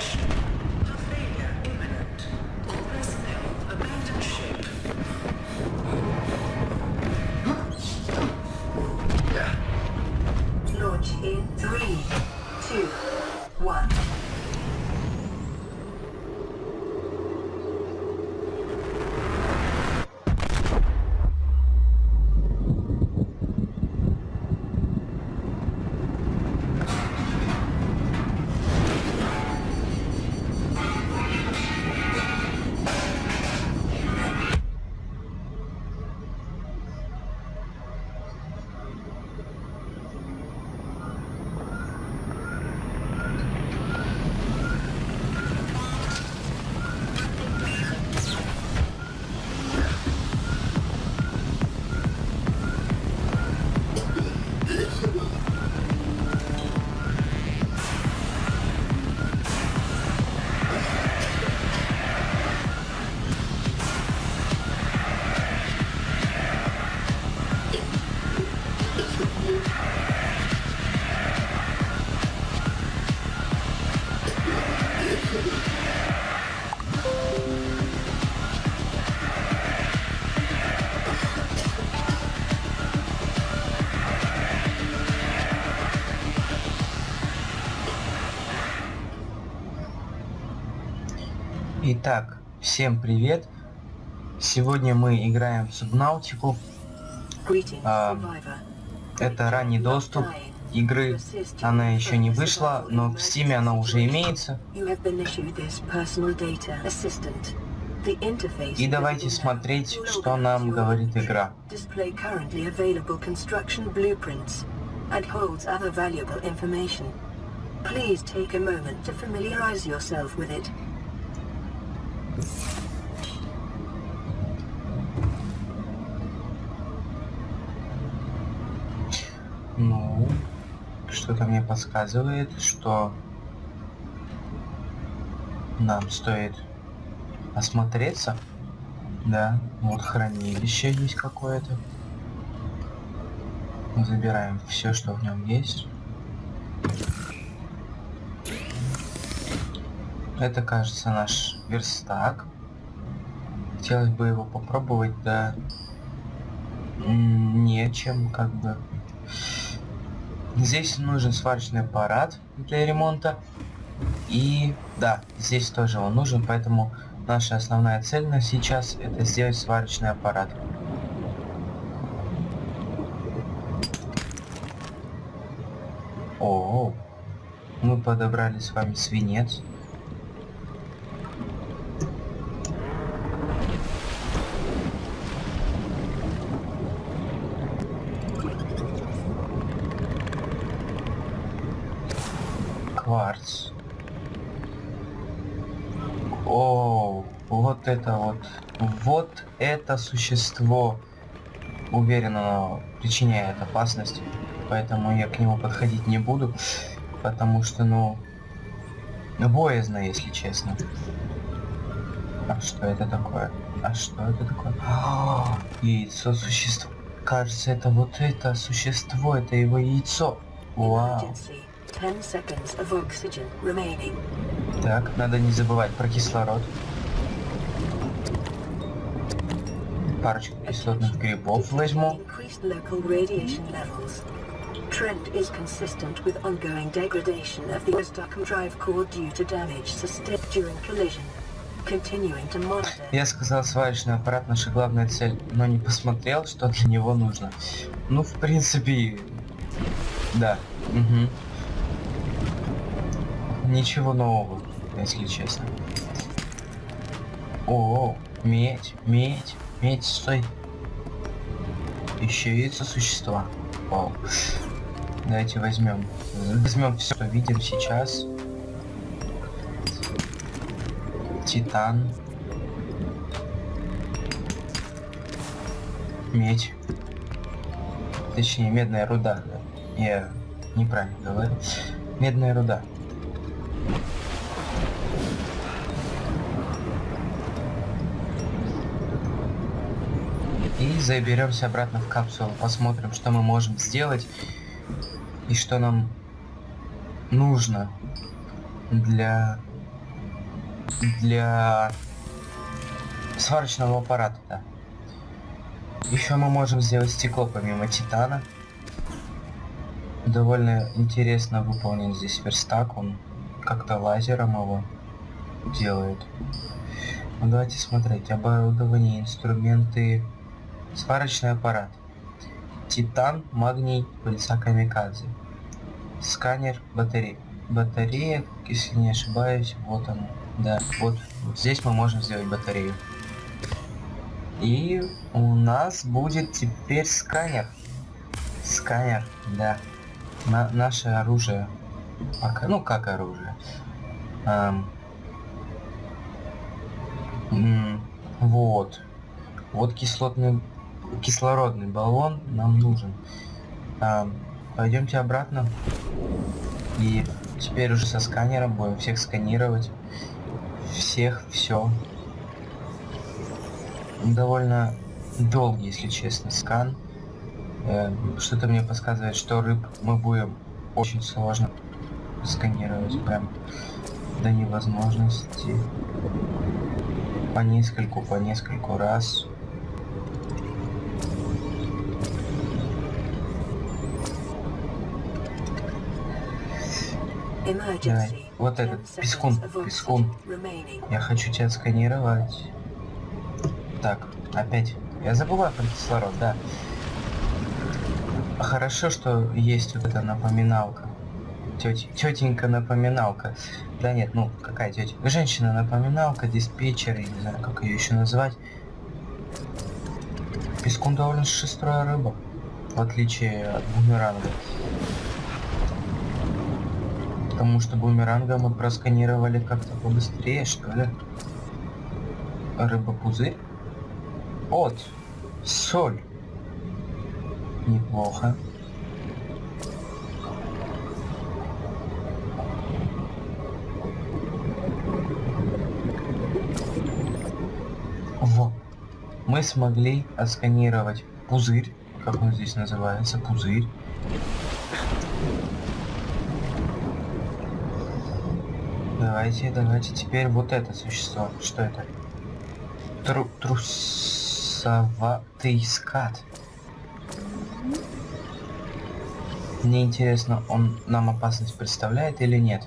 Ouch. Итак, всем привет! Сегодня мы играем в Субнаутику. А. Это ранний доступ игры. Она еще не вышла, но в Steam она уже имеется. И давайте смотреть, что нам говорит игра. and holds other valuable information. Please take a moment to familiarize yourself with it. Ну, что-то мне подсказывает, что нам стоит осмотреться. Да, вот хранилище есть какое-то. Забираем все, что в нем есть. Это, кажется, наш верстак. Хотелось бы его попробовать, да нечем, как бы. Здесь нужен сварочный аппарат для ремонта. И да, здесь тоже он нужен, поэтому наша основная цель на сейчас это сделать сварочный аппарат. О, мы подобрали с вами свинец. Кварц. О, вот это вот. Вот это существо. Уверен, оно причиняет опасность. Поэтому я к нему подходить не буду. Потому что, ну... Боязно, если честно. А что это такое? А что это такое? А, яйцо существа. Кажется, это вот это существо, это его яйцо. Вау. Emergency. 10 seconds of oxygen remaining. Так, надо не забывать про кислород. Парочку кислотных грибов возьму. Trend is consistent with ongoing degradation of the Stockholm drive core due to damage sustained during collision. Continuing to monitor. Я сказал, сварочный аппарат наша главная цель, но не посмотрел, что для него нужно. Ну, в принципе, да. Угу. Ничего нового, если честно. О, медь, медь, медь, стой. Еще яйца существа. Вау. Давайте возьмем. Возьмем все, что видим сейчас. Титан. Медь. Точнее, медная руда. да. Я неправильно говорю. Медная руда. И заберемся обратно в капсулу, посмотрим, что мы можем сделать и что нам нужно для для сварочного аппарата, да. Еще мы можем сделать стекло помимо титана. Довольно интересно выполнен здесь верстак, он как-то лазером его делает. Ну, давайте смотреть. Оборудование, инструменты, сварочный аппарат. Титан, магний, пыльца камикадзе. Сканер, батарея. Батарея, если не ошибаюсь, вот она. Да, вот, здесь мы можем сделать батарею. И у нас будет теперь сканер. Сканер, да. На наше оружие. Пока, ну как оружие. Эм, вот. Вот кислотный, кислородный баллон нам нужен. Эм, пойдемте обратно. И теперь уже со сканером будем всех сканировать. Всех, все довольно долгий, если честно, скан. Э, Что-то мне подсказывает, что рыб мы будем очень сложно сканировать, прям до невозможности. По нескольку, по нескольку раз. Давай. Вот этот, пескун, пескун. Я хочу тебя сканировать. Так, опять. Я забываю про кислород, да. Хорошо, что есть вот эта напоминалка. Тетя, тетенька напоминалка. Да нет, ну какая тетя? Женщина напоминалка, диспетчер, я не знаю, как ее еще назвать. Пескун довольно шестрая рыба, в отличие от бумеранга. Потому что бумеранга мы просканировали как-то побыстрее, что ли. Рыба-пузырь. Вот. Соль. Неплохо. Во. Мы смогли отсканировать пузырь. Как он здесь называется? Пузырь. Давайте, давайте теперь вот это существо. Что это? Тру трус Трусоватый скат. Мне интересно, он нам опасность представляет или нет?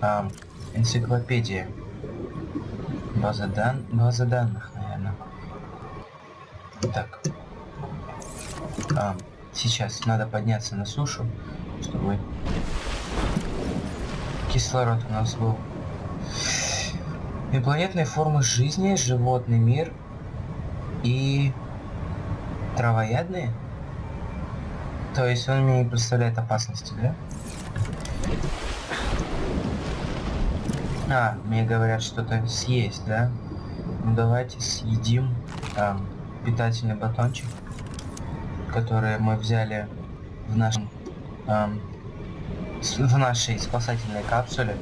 А, энциклопедия. База, дан... База данных, наверное. Так. А, сейчас надо подняться на сушу, чтобы кислород у нас был. Инопланетные формы жизни, животный мир, и травоядные? То есть он мне не представляет опасности, да? А, мне говорят что-то съесть, да? Ну давайте съедим там питательный батончик, который мы взяли в нашем в нашей спасательной капсуле.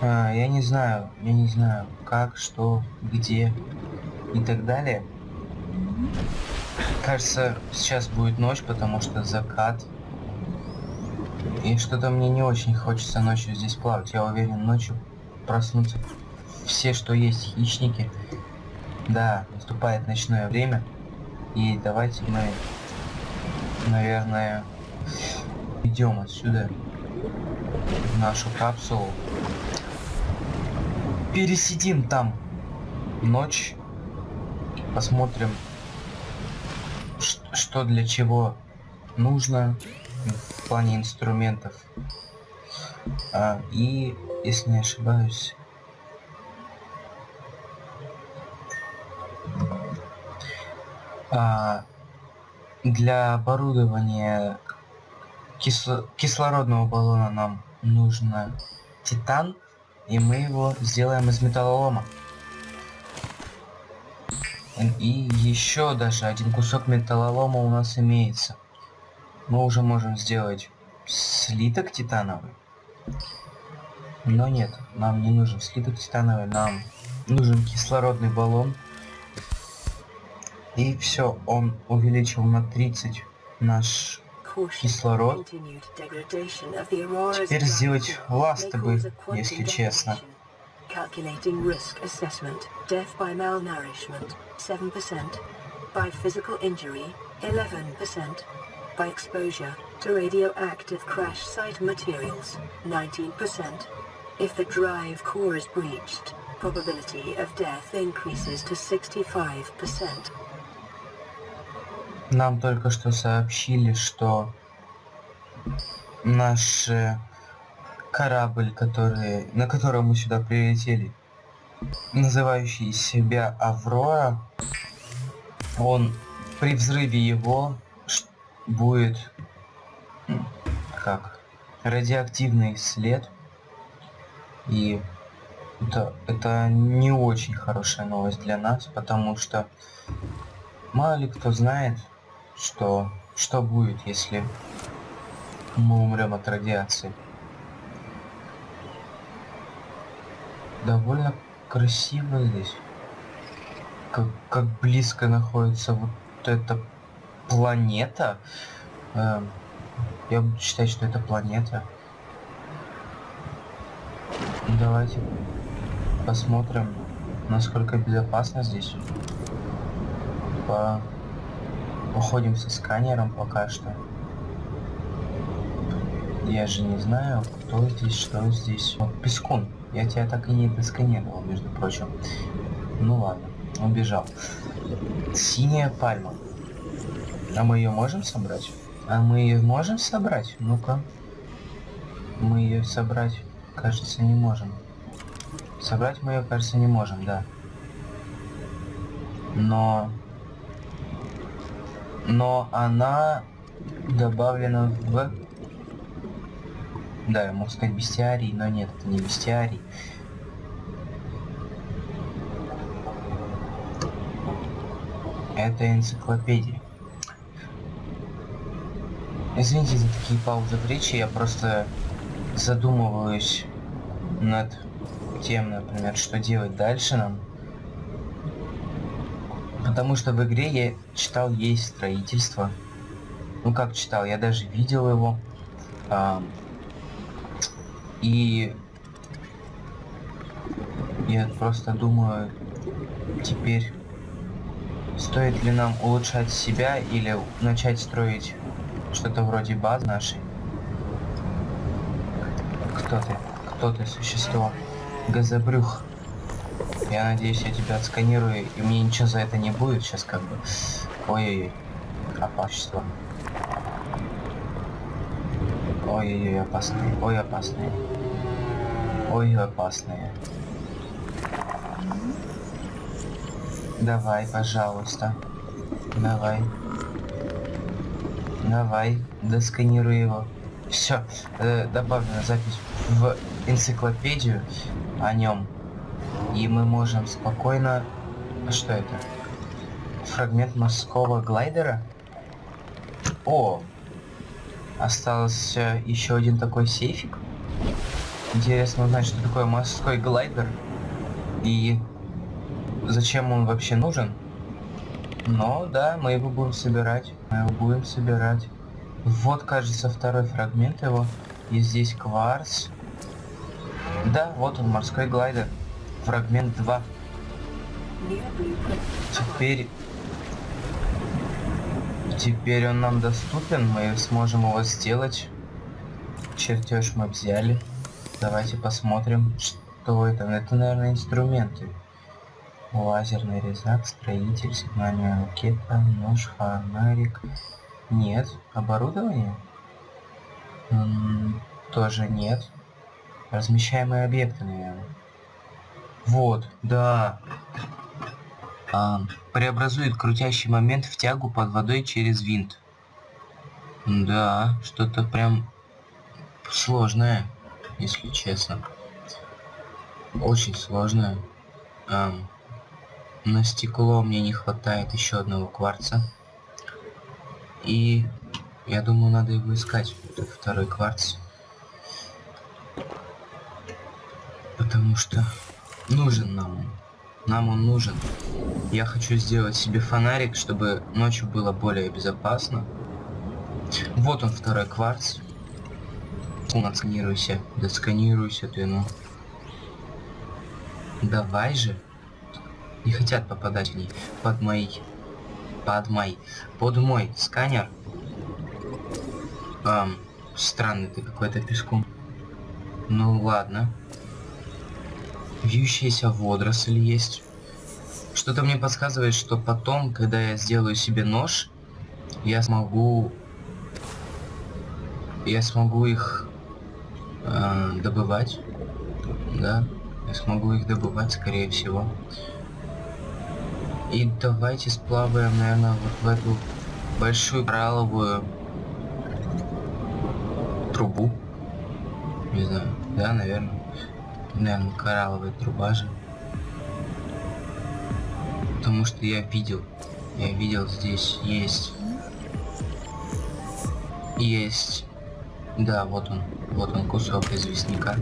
А, я не знаю, я не знаю, как, что, где и так далее. Кажется, сейчас будет ночь, потому что закат. И что-то мне не очень хочется ночью здесь плавать. Я уверен, ночью проснутся все, что есть хищники. Да, наступает ночное время. И давайте мы, наверное, идем отсюда в нашу капсулу пересидим там ночь, посмотрим, что для чего нужно плане инструментов. А, и, если не ошибаюсь, а, для оборудования кисло кислородного баллона нам нужно титан и мы его сделаем из металлолома. И еще даже один кусок металлолома у нас имеется. Мы уже можем сделать слиток титановый. Но нет, нам не нужен слиток титановый, нам нужен кислородный баллон. И все, он увеличил на 30 наш кислород. Теперь сделать ласты бы, если честно. Calculating risk assessment. Death by malnourishment, 7%. By physical injury, 11%. By exposure to radioactive crash site materials, 19%. If the drive core is breached, probability of death increases to 65%. Нам только что сообщили, что наш корабль, который, на котором мы сюда прилетели, называющий себя Аврора, он при взрыве его будет как радиоактивный след. И это, это не очень хорошая новость для нас потому что мало ли кто знает что что будет если мы умрем от радиации. Довольно красиво здесь как, как близко находится вот эта планета. Э, я буду считать что это планета. Давайте посмотрим насколько безопасно здесь. По уходим со сканером пока что. Я же не знаю кто здесь что здесь. Вот пескун. Я тебя так и не досканировал между прочим. Ну ладно убежал. Синяя пальма а мы ее можем собрать? А мы ее можем собрать? Ну-ка. Мы ее собрать кажется не можем. Собрать мы ее кажется не можем да. Но но она добавлена в да я мог сказать бестиарий но нет это не бестиарий. Это энциклопедия извините за такие паузы в речи я просто задумываюсь над тем например что делать дальше нам. Потому что в игре я читал есть строительство. Ну как читал я даже видел его. А, и я просто думаю теперь стоит ли нам улучшать себя или начать строить что-то вроде базы нашей кто ты кто ты существо газобрюх я надеюсь, я тебя отсканирую, и мне ничего за это не будет сейчас как бы. Ой-ой-ой. Опасство. Ой-ой-ой, опасные. Ой, опасные. Ой, опасные. Давай, пожалуйста. Давай. Давай, досканируй его. Все, э, добавлена запись в энциклопедию о нем. И мы можем спокойно... Что это? Фрагмент морского глайдера? О! Остался еще один такой сейфик. Интересно узнать, что такое морской глайдер. И зачем он вообще нужен. Но да, мы его будем собирать. Мы его будем собирать. Вот, кажется, второй фрагмент его. И здесь кварц. Да, вот он, морской глайдер фрагмент 2. Теперь... Теперь он нам доступен, мы сможем его сделать. Чертеж мы взяли. Давайте посмотрим, что это. Это, наверное, инструменты. Лазерный резак, строитель, сигнальная ракета, нож, фонарик. Нет. Оборудование? М -м тоже нет. Размещаемые объекты, наверное. Вот, да. А, преобразует крутящий момент в тягу под водой через винт. Да, что-то прям сложное, если честно. Очень сложное. А, на стекло мне не хватает еще одного кварца. И я думаю, надо его искать, второй кварц. Потому что нужен нам. Нам он нужен. Я хочу сделать себе фонарик, чтобы ночью было более безопасно. Вот он, второй кварц. Отсканируйся. Да сканируйся ты, ну. Давай же. Не хотят попадать в ней. Под мои. Под мой. Под мой сканер. Эм, странный ты какой-то пескун. Ну ладно. Вьющаяся водоросль есть. Что-то мне подсказывает, что потом, когда я сделаю себе нож, я смогу... Я смогу их э, добывать. Да, я смогу их добывать, скорее всего. И давайте сплаваем, наверное, вот в эту большую коралловую трубу. Не знаю, да, наверное. Наверное, коралловая труба же. Потому что я видел, я видел здесь есть, есть, да, вот он, вот он кусок известняка.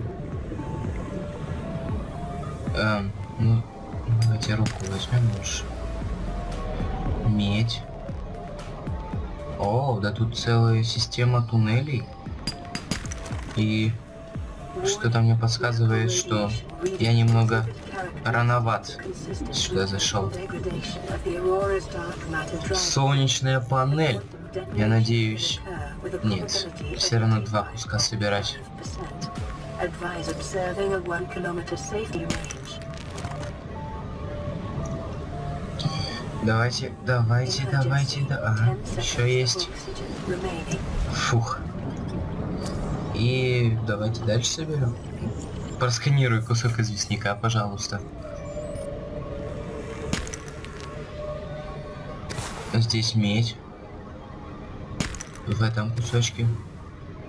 Эм, ну, давайте руку возьмем лучше. Медь. О, да тут целая система туннелей. И что-то мне подсказывает, что я немного рановат сюда зашел. Солнечная панель. Я надеюсь... Нет, все равно два куска собирать. Давайте, давайте, давайте, да. Ага, еще есть. Фух. И давайте дальше соберем. Просканируй кусок известняка, пожалуйста. Здесь медь. В этом кусочке.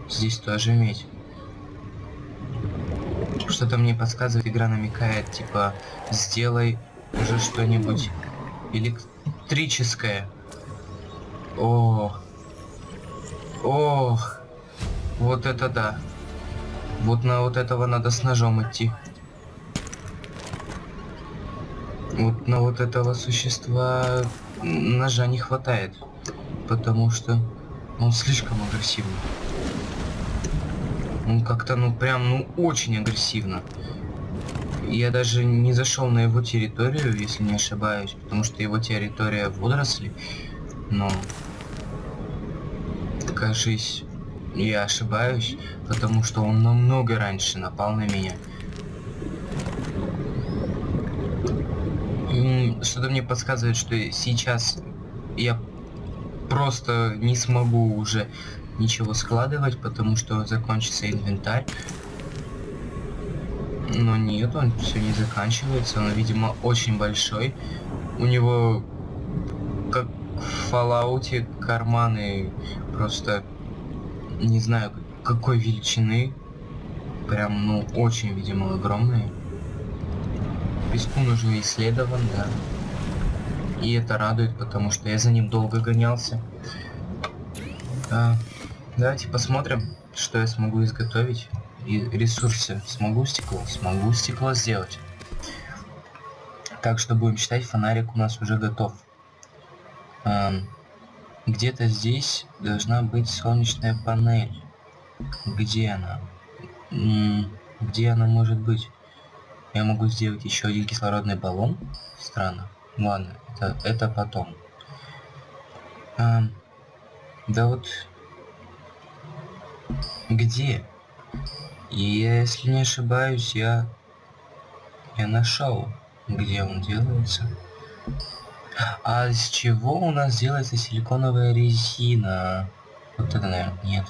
Здесь тоже медь. Что-то мне подсказывает, игра намекает, типа, сделай уже что-нибудь электрическое. О, ох. Вот это да. Вот на вот этого надо с ножом идти. Вот на вот этого существа ножа не хватает. Потому что он слишком агрессивный. Он как-то, ну, прям, ну, очень агрессивно. Я даже не зашел на его территорию, если не ошибаюсь, потому что его территория водоросли. Но, кажись, я ошибаюсь, потому что он намного раньше напал на меня. Что-то мне подсказывает, что сейчас я просто не смогу уже ничего складывать, потому что закончится инвентарь. Но нет, он все не заканчивается, он, видимо, очень большой. У него, как в Fallout, карманы просто не знаю какой величины. Прям, ну, очень, видимо, огромные. Пескун уже исследован, да. И это радует, потому что я за ним долго гонялся. А, давайте посмотрим, что я смогу изготовить. И ресурсы. Смогу стекло? Смогу стекло сделать. Так что будем считать, фонарик у нас уже готов. Um, где-то здесь должна быть солнечная панель. Где она? где она может быть? Я могу сделать еще один кислородный баллон? Странно. Ладно, это, это потом. А, да вот... Где? Если не ошибаюсь, я... Я нашел, где он делается. А из чего у нас делается силиконовая резина? Вот это, наверное, нет.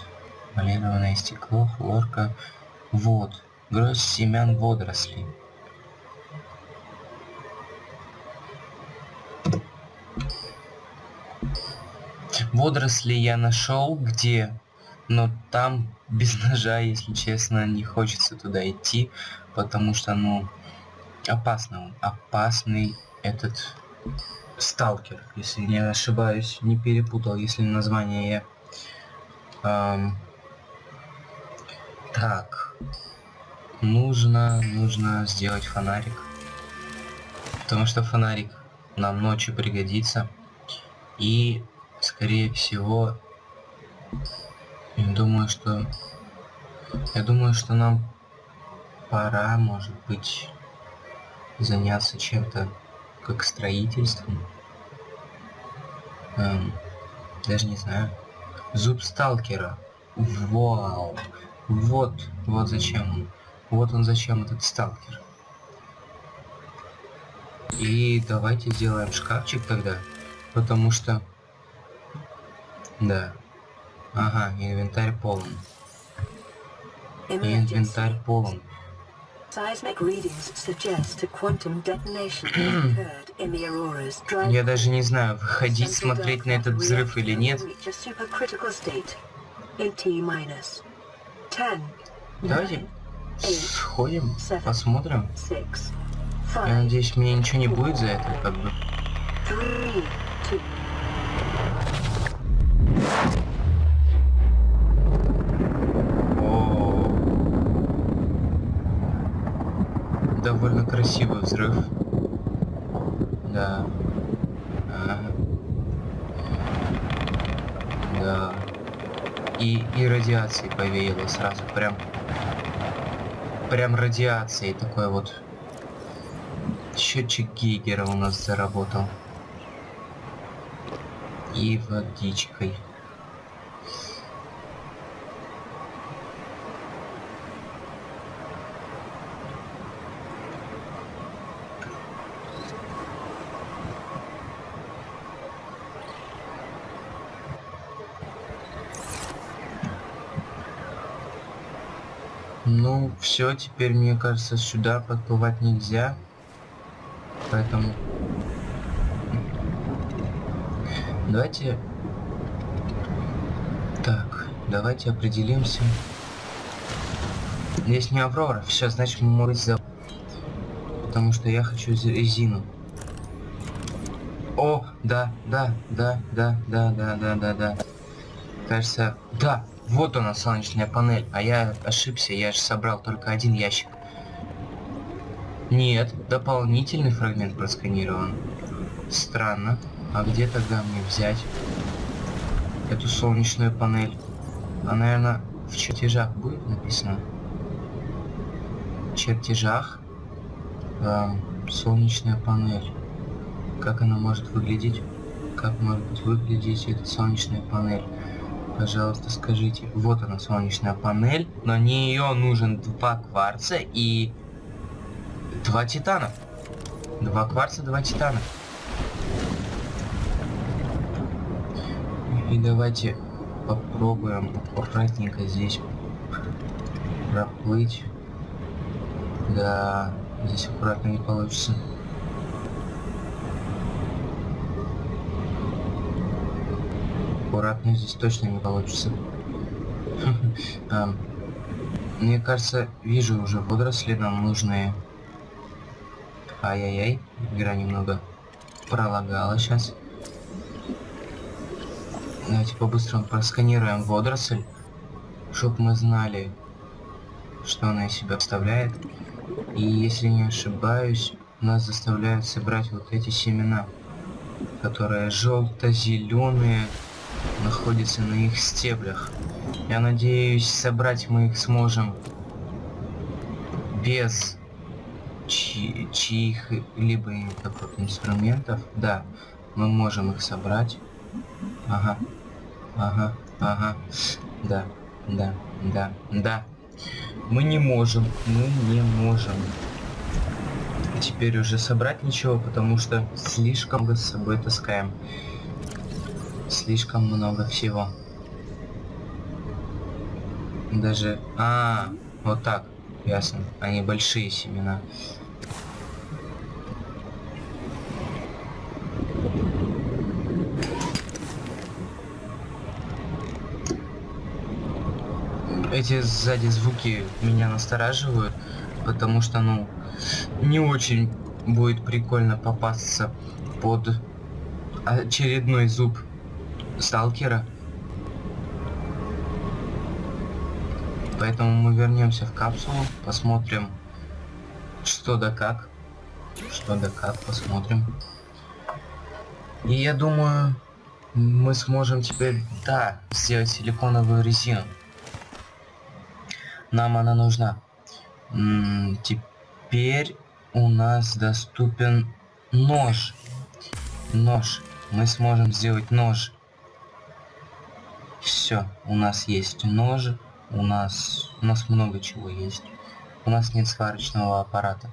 Полированное стекло, хлорка. Вот. Гроздь семян водорослей. Водоросли я нашел где, но там без ножа, если честно, не хочется туда идти, потому что, ну, опасно он. Опасный этот Сталкер, если не ошибаюсь, не перепутал, если название я... Эм, так. нужно, нужно сделать фонарик. Потому что фонарик нам ночью пригодится. И, скорее всего, думаю, что... Я думаю, что нам пора, может быть, заняться чем-то как строительством. Эм, даже не знаю. Зуб сталкера. Вау. Вот, вот зачем он. Вот он зачем этот сталкер. И давайте сделаем шкафчик тогда. Потому что... Да. Ага, инвентарь полон. Инвентарь полон. Я даже не знаю, выходить смотреть на этот взрыв или нет. Давайте сходим, посмотрим. Я надеюсь, мне ничего не будет за это, как бы. Красивый взрыв. Да. Ага. Да. И, и радиации повеяло сразу, прям, прям радиацией такой вот. Счетчик Гейгера у нас заработал. И водичкой. Ну, все, теперь, мне кажется, сюда подплывать нельзя. Поэтому... Давайте... Так, давайте определимся. Здесь не Аврора, все, значит мы можем за... Потому что я хочу резину. О, да, да, да, да, да, да, да, да, да. Кажется, да, вот она, солнечная панель. А я ошибся, я же собрал только один ящик. Нет, дополнительный фрагмент просканирован. Странно. А где тогда мне взять эту солнечную панель? А, наверное, в чертежах будет написано. В чертежах. Эм, солнечная панель. Как она может выглядеть? Как может выглядеть эта солнечная панель? Пожалуйста, скажите. Вот она, солнечная панель. На нее нужен два кварца и два титана. Два кварца, два титана. И давайте попробуем аккуратненько здесь проплыть. Да, здесь аккуратно не получится. Аккуратно здесь точно не получится. Ам, Мне кажется, вижу уже водоросли нам нужные. Ай-яй-яй, игра немного пролагала сейчас. Давайте по-быстрому просканируем водоросль, чтобы мы знали, что она из себя представляет. И если не ошибаюсь, нас заставляют собрать вот эти семена, которые желто-зеленые, находятся на их стеблях. Я надеюсь, собрать мы их сможем без чи- чьих-либо инструментов. Да, мы можем их собрать. Ага, ага, ага. Да, да, да, да. Мы не можем, мы не можем. Теперь уже собрать ничего, потому что слишком много с собой таскаем. Слишком много всего. Даже... А, вот так. Ясно. Они большие семена. Эти сзади звуки меня настораживают, потому что, ну, не очень будет прикольно попасться под очередной зуб сталкера. Поэтому мы вернемся в капсулу, посмотрим, что да как. Что да как, посмотрим. И я думаю, мы сможем теперь, да, сделать силиконовую резину. Нам она нужна. М -м, теперь у нас доступен нож. Нож. Мы сможем сделать нож. Все, у нас есть нож. У нас, у нас много чего есть. У нас нет сварочного аппарата.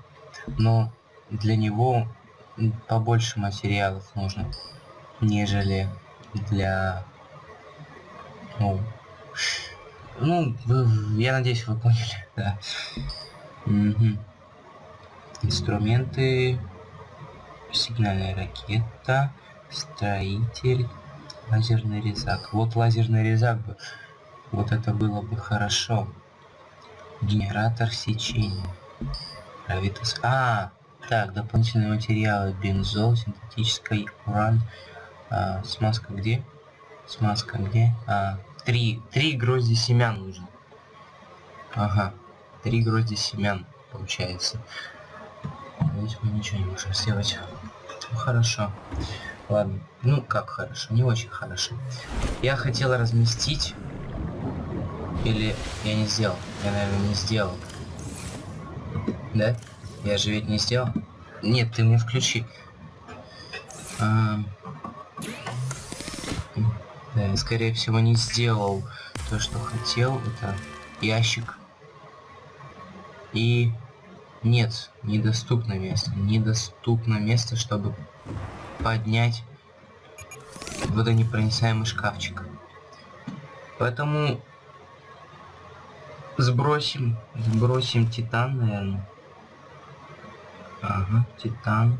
Но для него побольше материалов нужно, нежели для... Ну, ну я надеюсь, вы поняли, да. Угу. Инструменты, сигнальная ракета, строитель, лазерный резак. Вот лазерный резак бы, вот это было бы хорошо. Генератор сечения. Гравитас. А, так, дополнительные материалы. Бензол, синтетический уран. А, смазка где? Смазка где? А, три, три грозди семян нужно. Ага, три грозди семян получается. Здесь мы ничего не можем сделать. Ну, хорошо. Ладно. Ну, как хорошо? Не очень хорошо. Я хотел разместить... Или я не сделал? Я, наверное, не сделал. Да? Я же ведь не сделал. Нет, ты мне включи. А... Да, я, скорее всего, не сделал то, что хотел. Это ящик. И... Нет, недоступно место. Недоступно место, чтобы поднять водонепроницаемый шкафчик. Поэтому сбросим, сбросим титан, наверное. Ага, титан.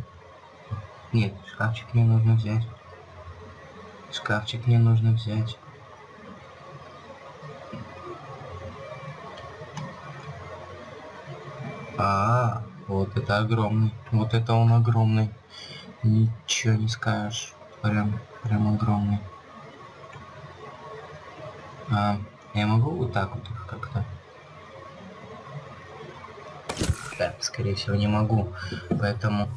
Нет, шкафчик мне нужно взять. Шкафчик мне нужно взять. А, -а, вот это огромный. Вот это он огромный. Ничего не скажешь. Прям, прям огромный. А, я могу вот так вот как-то? Да, скорее всего не могу. Поэтому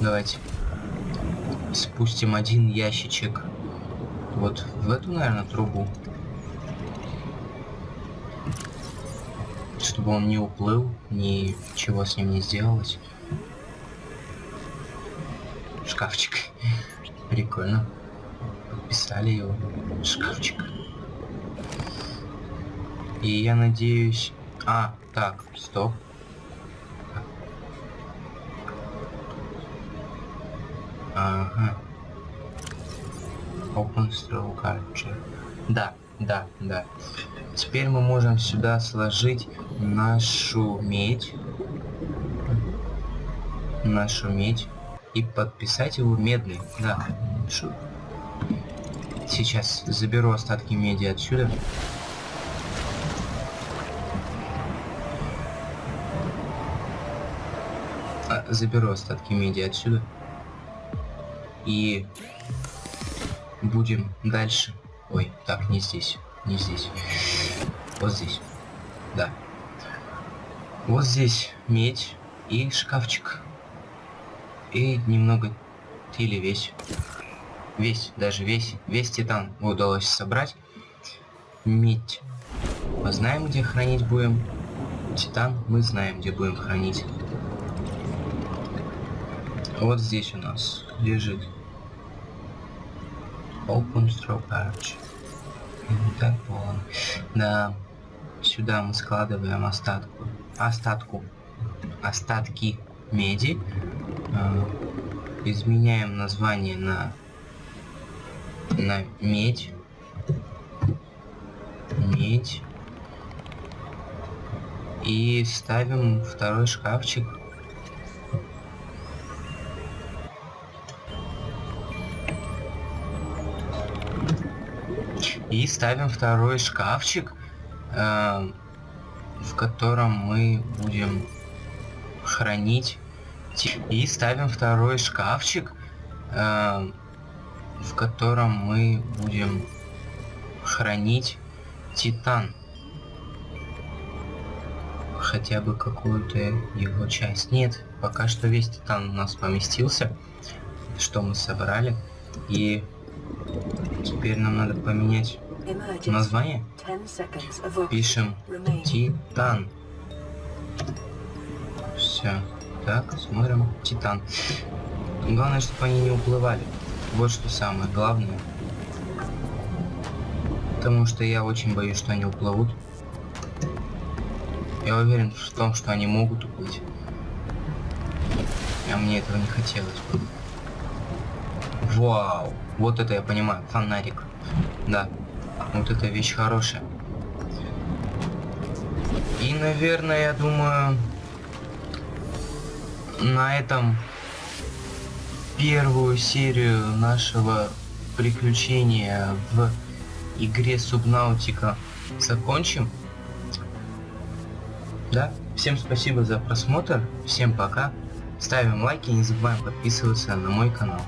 давайте спустим один ящичек вот в эту, наверное, трубу. Чтобы он не уплыл, ничего с ним не сделалось. Шкафчик. Прикольно. Подписали его. Шкафчик. И я надеюсь... А, так, стоп. Ага. Open Straw Capture. Да, да, да. Теперь мы можем сюда сложить нашу медь. Нашу медь. И подписать его медный. Да. Шу. Сейчас заберу остатки меди отсюда. А, заберу остатки меди отсюда и будем дальше. Ой, так, не здесь, не здесь. Вот здесь. Да. Вот здесь медь и шкафчик. И немного или весь. Весь, даже весь, весь титан удалось собрать. Медь. Мы знаем, где хранить будем. Титан мы знаем, где будем хранить. Вот здесь у нас лежит Open Straw Patch. Так полон. Да, сюда мы складываем остатку, остатку, остатки меди. Э, изменяем название на на медь. Медь. И ставим второй шкафчик И ставим второй шкафчик, э, в котором мы будем хранить. И ставим второй шкафчик, э, в котором мы будем хранить титан. хотя бы какую-то его часть. Нет, пока что весь титан у нас поместился, что мы собрали. И теперь нам надо поменять название. 10 seconds of oxygen Пишем. Титан. Все. Так, смотрим. Титан. Главное, чтобы они не уплывали. Вот что самое главное. Потому что я очень боюсь, что они уплывут. Я уверен в том, что они могут уплыть. А мне этого не хотелось бы. Вау! Вот это я понимаю. Фонарик. Да. Вот эта вещь хорошая. И, наверное, я думаю, на этом первую серию нашего приключения в игре Субнаутика закончим. Да, всем спасибо за просмотр, всем пока, ставим лайки, не забываем подписываться на мой канал.